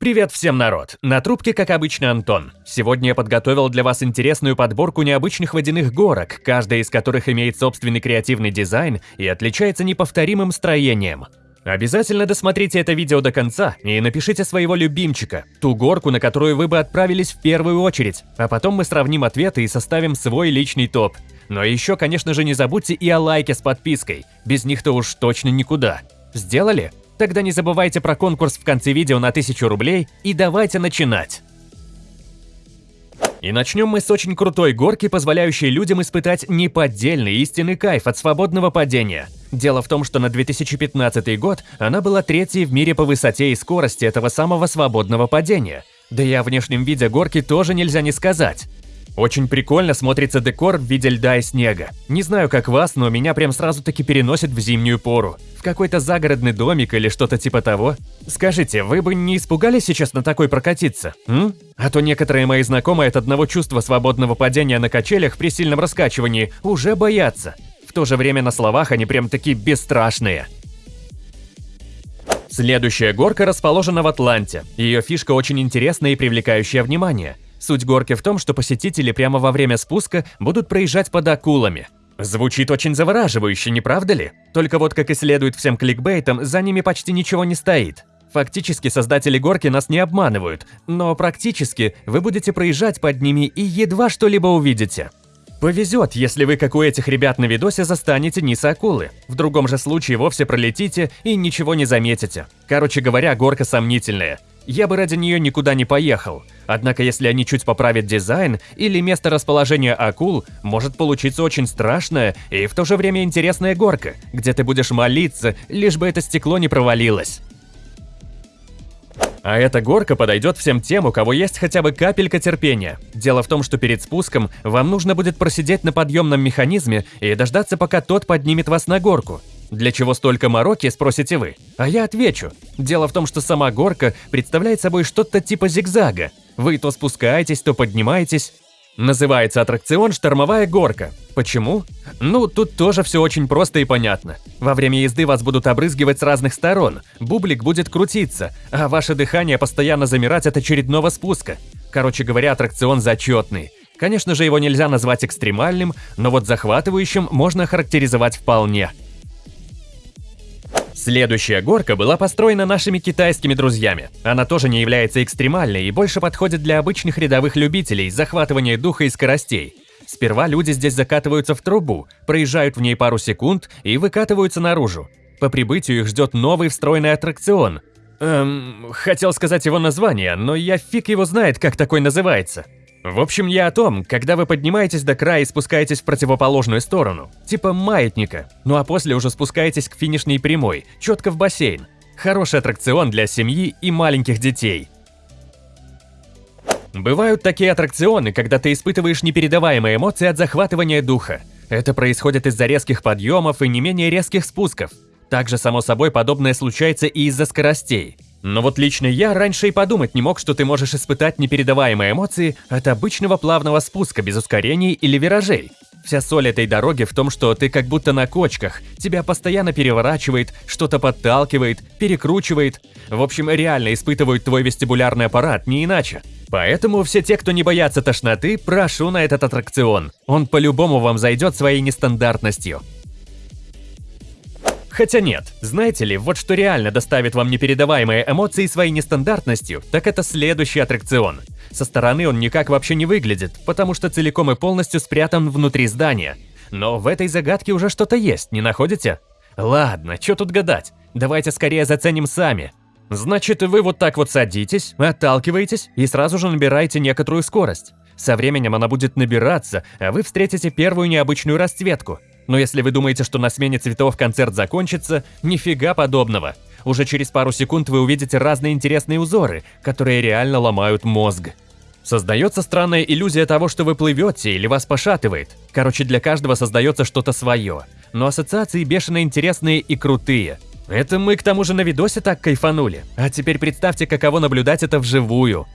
Привет всем, народ! На трубке, как обычно, Антон. Сегодня я подготовил для вас интересную подборку необычных водяных горок, каждая из которых имеет собственный креативный дизайн и отличается неповторимым строением. Обязательно досмотрите это видео до конца и напишите своего любимчика, ту горку, на которую вы бы отправились в первую очередь, а потом мы сравним ответы и составим свой личный топ. Но еще, конечно же, не забудьте и о лайке с подпиской, без них-то уж точно никуда. Сделали? Тогда не забывайте про конкурс в конце видео на 1000 рублей и давайте начинать! И начнем мы с очень крутой горки, позволяющей людям испытать неподдельный истинный кайф от свободного падения. Дело в том, что на 2015 год она была третьей в мире по высоте и скорости этого самого свободного падения. Да и о внешнем виде горки тоже нельзя не сказать. Очень прикольно смотрится декор в виде льда и снега. Не знаю, как вас, но меня прям сразу-таки переносит в зимнюю пору. В какой-то загородный домик или что-то типа того. Скажите, вы бы не испугались сейчас на такой прокатиться? М? А то некоторые мои знакомые от одного чувства свободного падения на качелях при сильном раскачивании уже боятся. В то же время на словах они прям такие бесстрашные. Следующая горка расположена в Атланте. Ее фишка очень интересная и привлекающая внимание – Суть горки в том, что посетители прямо во время спуска будут проезжать под акулами. Звучит очень завораживающе, не правда ли? Только вот, как и следует всем кликбейтам, за ними почти ничего не стоит. Фактически создатели горки нас не обманывают, но практически вы будете проезжать под ними и едва что-либо увидите. Повезет, если вы, как у этих ребят на видосе, застанете низ акулы. В другом же случае вовсе пролетите и ничего не заметите. Короче говоря, горка сомнительная. Я бы ради нее никуда не поехал. Однако если они чуть поправят дизайн или место расположения акул, может получиться очень страшная и в то же время интересная горка, где ты будешь молиться, лишь бы это стекло не провалилось. А эта горка подойдет всем тем, у кого есть хотя бы капелька терпения. Дело в том, что перед спуском вам нужно будет просидеть на подъемном механизме и дождаться, пока тот поднимет вас на горку. Для чего столько мороки, спросите вы? А я отвечу. Дело в том, что сама горка представляет собой что-то типа зигзага. Вы то спускаетесь, то поднимаетесь. Называется аттракцион «Штормовая горка». Почему? Ну, тут тоже все очень просто и понятно. Во время езды вас будут обрызгивать с разных сторон, бублик будет крутиться, а ваше дыхание постоянно замирать от очередного спуска. Короче говоря, аттракцион зачетный. Конечно же, его нельзя назвать экстремальным, но вот захватывающим можно характеризовать вполне. Следующая горка была построена нашими китайскими друзьями. Она тоже не является экстремальной и больше подходит для обычных рядовых любителей захватывания духа и скоростей. Сперва люди здесь закатываются в трубу, проезжают в ней пару секунд и выкатываются наружу. По прибытию их ждет новый встроенный аттракцион. Эм, хотел сказать его название, но я фиг его знает, как такой называется. В общем, я о том, когда вы поднимаетесь до края и спускаетесь в противоположную сторону, типа маятника, ну а после уже спускаетесь к финишной прямой, четко в бассейн. Хороший аттракцион для семьи и маленьких детей. Бывают такие аттракционы, когда ты испытываешь непередаваемые эмоции от захватывания духа. Это происходит из-за резких подъемов и не менее резких спусков. Также, само собой, подобное случается и из-за скоростей. Но вот лично я раньше и подумать не мог, что ты можешь испытать непередаваемые эмоции от обычного плавного спуска без ускорений или виражей. Вся соль этой дороги в том, что ты как будто на кочках, тебя постоянно переворачивает, что-то подталкивает, перекручивает. В общем, реально испытывают твой вестибулярный аппарат, не иначе. Поэтому все те, кто не боятся тошноты, прошу на этот аттракцион. Он по-любому вам зайдет своей нестандартностью. Хотя нет, знаете ли, вот что реально доставит вам непередаваемые эмоции своей нестандартностью, так это следующий аттракцион. Со стороны он никак вообще не выглядит, потому что целиком и полностью спрятан внутри здания. Но в этой загадке уже что-то есть, не находите? Ладно, что тут гадать, давайте скорее заценим сами. Значит, вы вот так вот садитесь, отталкиваетесь и сразу же набираете некоторую скорость. Со временем она будет набираться, а вы встретите первую необычную расцветку – но если вы думаете, что на смене цветов концерт закончится, нифига подобного. Уже через пару секунд вы увидите разные интересные узоры, которые реально ломают мозг. Создается странная иллюзия того, что вы плывете или вас пошатывает. Короче, для каждого создается что-то свое. Но ассоциации бешено интересные и крутые. Это мы к тому же на видосе так кайфанули. А теперь представьте, каково наблюдать это вживую.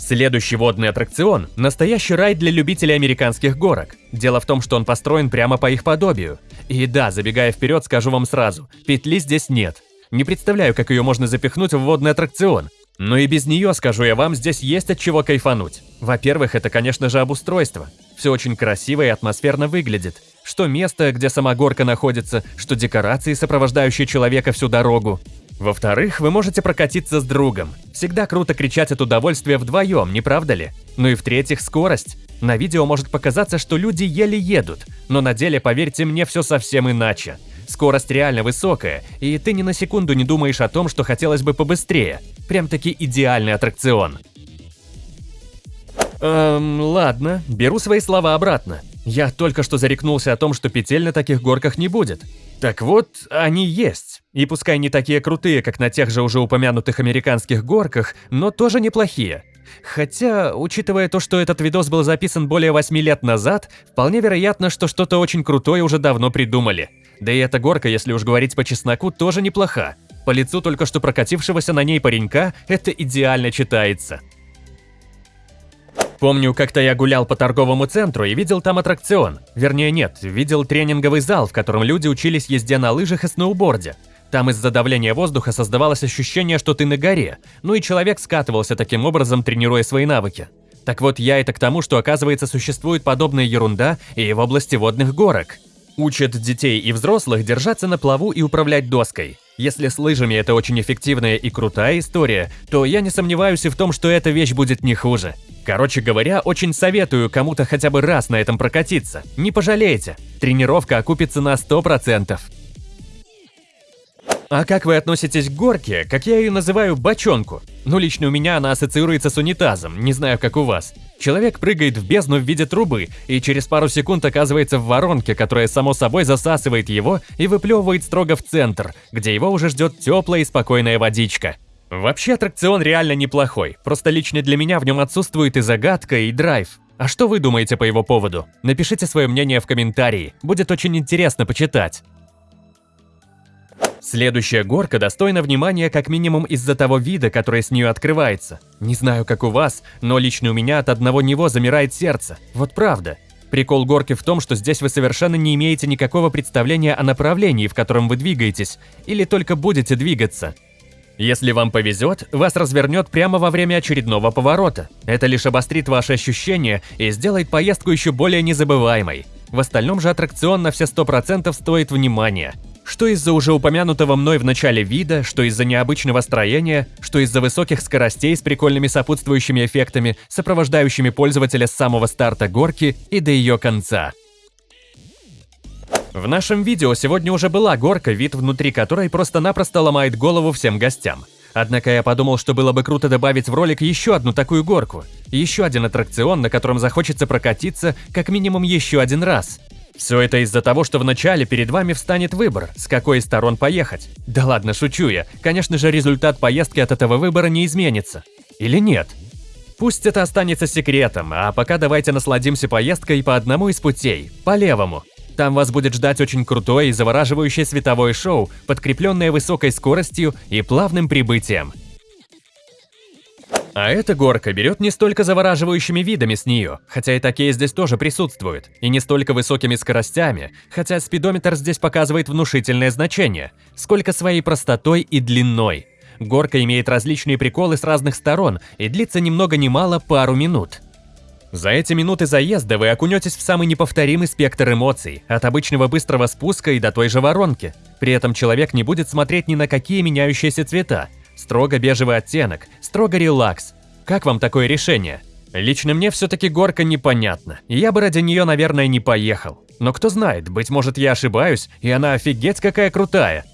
Следующий водный аттракцион – настоящий рай для любителей американских горок. Дело в том, что он построен прямо по их подобию. И да, забегая вперед, скажу вам сразу, петли здесь нет. Не представляю, как ее можно запихнуть в водный аттракцион. Но и без нее, скажу я вам, здесь есть от чего кайфануть. Во-первых, это, конечно же, обустройство. Все очень красиво и атмосферно выглядит. Что место, где сама горка находится, что декорации, сопровождающие человека всю дорогу. Во-вторых, вы можете прокатиться с другом. Всегда круто кричать от удовольствия вдвоем, не правда ли? Ну и в-третьих, скорость. На видео может показаться, что люди еле едут, но на деле, поверьте мне, все совсем иначе. Скорость реально высокая, и ты ни на секунду не думаешь о том, что хотелось бы побыстрее. Прям-таки идеальный аттракцион. Эм, ладно, беру свои слова обратно. Я только что зарекнулся о том, что петель на таких горках не будет. Так вот, они есть. И пускай не такие крутые, как на тех же уже упомянутых американских горках, но тоже неплохие. Хотя, учитывая то, что этот видос был записан более 8 лет назад, вполне вероятно, что что-то очень крутое уже давно придумали. Да и эта горка, если уж говорить по чесноку, тоже неплоха. По лицу только что прокатившегося на ней паренька это идеально читается. Помню, как-то я гулял по торговому центру и видел там аттракцион. Вернее, нет, видел тренинговый зал, в котором люди учились езде на лыжах и сноуборде. Там из-за давления воздуха создавалось ощущение, что ты на горе, ну и человек скатывался таким образом, тренируя свои навыки. Так вот, я это к тому, что оказывается существует подобная ерунда и в области водных горок. Учат детей и взрослых держаться на плаву и управлять доской. Если с лыжами это очень эффективная и крутая история, то я не сомневаюсь и в том, что эта вещь будет не хуже. Короче говоря, очень советую кому-то хотя бы раз на этом прокатиться. Не пожалеете. Тренировка окупится на 100%. А как вы относитесь к горке, как я ее называю, бочонку? Ну, лично у меня она ассоциируется с унитазом, не знаю, как у вас. Человек прыгает в бездну в виде трубы и через пару секунд оказывается в воронке, которая само собой засасывает его и выплевывает строго в центр, где его уже ждет теплая и спокойная водичка. Вообще аттракцион реально неплохой, просто лично для меня в нем отсутствует и загадка, и драйв. А что вы думаете по его поводу? Напишите свое мнение в комментарии, будет очень интересно почитать. Следующая горка достойна внимания как минимум из-за того вида, который с нее открывается. Не знаю, как у вас, но лично у меня от одного него замирает сердце. Вот правда. Прикол горки в том, что здесь вы совершенно не имеете никакого представления о направлении, в котором вы двигаетесь, или только будете двигаться. Если вам повезет, вас развернет прямо во время очередного поворота. Это лишь обострит ваши ощущения и сделает поездку еще более незабываемой. В остальном же аттракцион на все 100% стоит внимания – что из-за уже упомянутого мной в начале вида, что из-за необычного строения, что из-за высоких скоростей с прикольными сопутствующими эффектами, сопровождающими пользователя с самого старта горки и до ее конца. В нашем видео сегодня уже была горка, вид внутри которой просто-напросто ломает голову всем гостям. Однако я подумал, что было бы круто добавить в ролик еще одну такую горку. Еще один аттракцион, на котором захочется прокатиться как минимум еще один раз. Все это из-за того, что вначале перед вами встанет выбор, с какой из сторон поехать. Да ладно, шучу я. Конечно же, результат поездки от этого выбора не изменится. Или нет? Пусть это останется секретом, а пока давайте насладимся поездкой по одному из путей, по левому. Там вас будет ждать очень крутое и завораживающее световое шоу, подкрепленное высокой скоростью и плавным прибытием. А эта горка берет не столько завораживающими видами с нее, хотя и такие здесь тоже присутствуют, и не столько высокими скоростями, хотя спидометр здесь показывает внушительное значение, сколько своей простотой и длиной. Горка имеет различные приколы с разных сторон и длится ни много ни мало пару минут. За эти минуты заезда вы окунетесь в самый неповторимый спектр эмоций, от обычного быстрого спуска и до той же воронки. При этом человек не будет смотреть ни на какие меняющиеся цвета, Строго бежевый оттенок, строго релакс. Как вам такое решение? Лично мне все-таки горка непонятна, и я бы ради нее, наверное, не поехал. Но кто знает, быть может я ошибаюсь, и она офигеть какая крутая.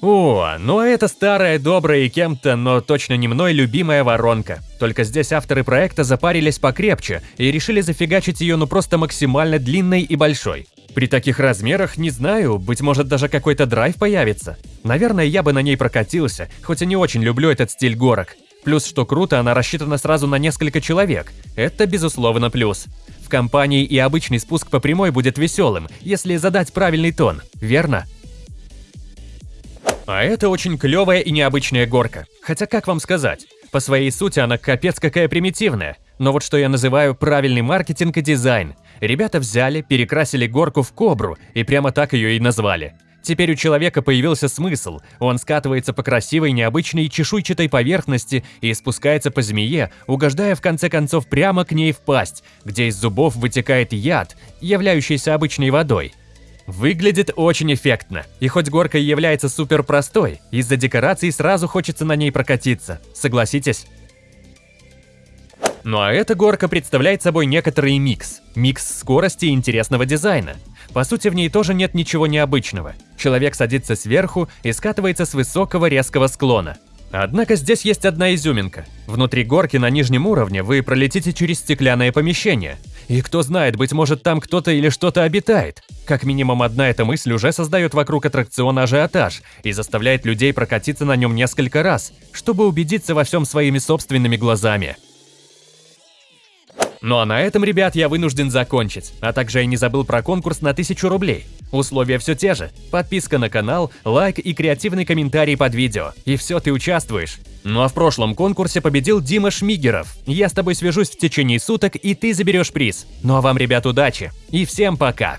О, ну а это старая, добрая и кем-то, но точно не мной любимая воронка. Только здесь авторы проекта запарились покрепче и решили зафигачить ее ну просто максимально длинной и большой. При таких размерах, не знаю, быть может даже какой-то драйв появится. Наверное, я бы на ней прокатился, хоть и не очень люблю этот стиль горок. Плюс, что круто, она рассчитана сразу на несколько человек. Это, безусловно, плюс. В компании и обычный спуск по прямой будет веселым, если задать правильный тон, верно? А это очень клевая и необычная горка. Хотя как вам сказать? По своей сути она капец какая примитивная. Но вот что я называю правильный маркетинг и дизайн. Ребята взяли, перекрасили горку в кобру и прямо так ее и назвали. Теперь у человека появился смысл. Он скатывается по красивой, необычной чешуйчатой поверхности и спускается по змее, угождая в конце концов прямо к ней в пасть, где из зубов вытекает яд, являющийся обычной водой. Выглядит очень эффектно, и хоть горка является супер простой, из-за декораций сразу хочется на ней прокатиться, согласитесь? Ну а эта горка представляет собой некоторый микс. Микс скорости и интересного дизайна. По сути, в ней тоже нет ничего необычного. Человек садится сверху и скатывается с высокого резкого склона. Однако здесь есть одна изюминка. Внутри горки на нижнем уровне вы пролетите через стеклянное помещение. И кто знает, быть может там кто-то или что-то обитает. Как минимум одна эта мысль уже создает вокруг аттракциона ажиотаж и заставляет людей прокатиться на нем несколько раз, чтобы убедиться во всем своими собственными глазами. Ну а на этом, ребят, я вынужден закончить. А также я не забыл про конкурс на 1000 рублей. Условия все те же. Подписка на канал, лайк и креативный комментарий под видео. И все, ты участвуешь. Ну а в прошлом конкурсе победил Дима Шмигеров. Я с тобой свяжусь в течение суток, и ты заберешь приз. Ну а вам, ребят, удачи. И всем пока.